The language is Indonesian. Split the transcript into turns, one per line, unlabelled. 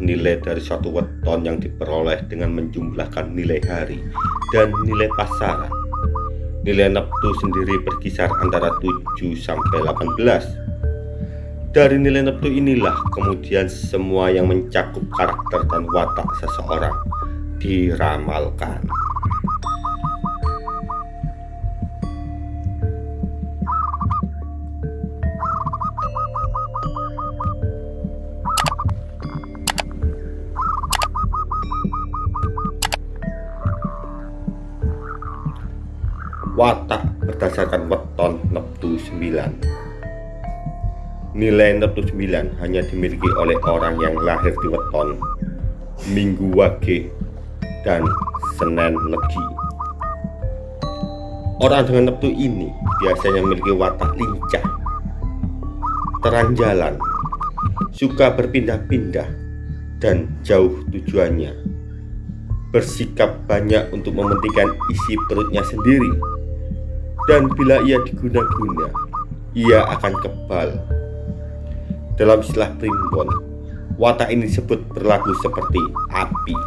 nilai dari suatu weton yang diperoleh dengan menjumlahkan nilai hari dan nilai pasaran. Nilai neptu sendiri berkisar antara 7 sampai 18. Dari nilai neptu inilah kemudian semua yang mencakup karakter dan watak seseorang diramalkan. Watak berdasarkan weton neptu 9 nilai neptu 9 hanya dimiliki oleh orang yang lahir di weton minggu wage dan senen legi orang dengan neptu ini biasanya memiliki watak lincah terang jalan suka berpindah-pindah dan jauh tujuannya. Bersikap banyak untuk mementingkan isi perutnya sendiri dan bila ia diguna-guna, ia akan kebal. Dalam istilah primbon, watak ini disebut berlaku seperti api.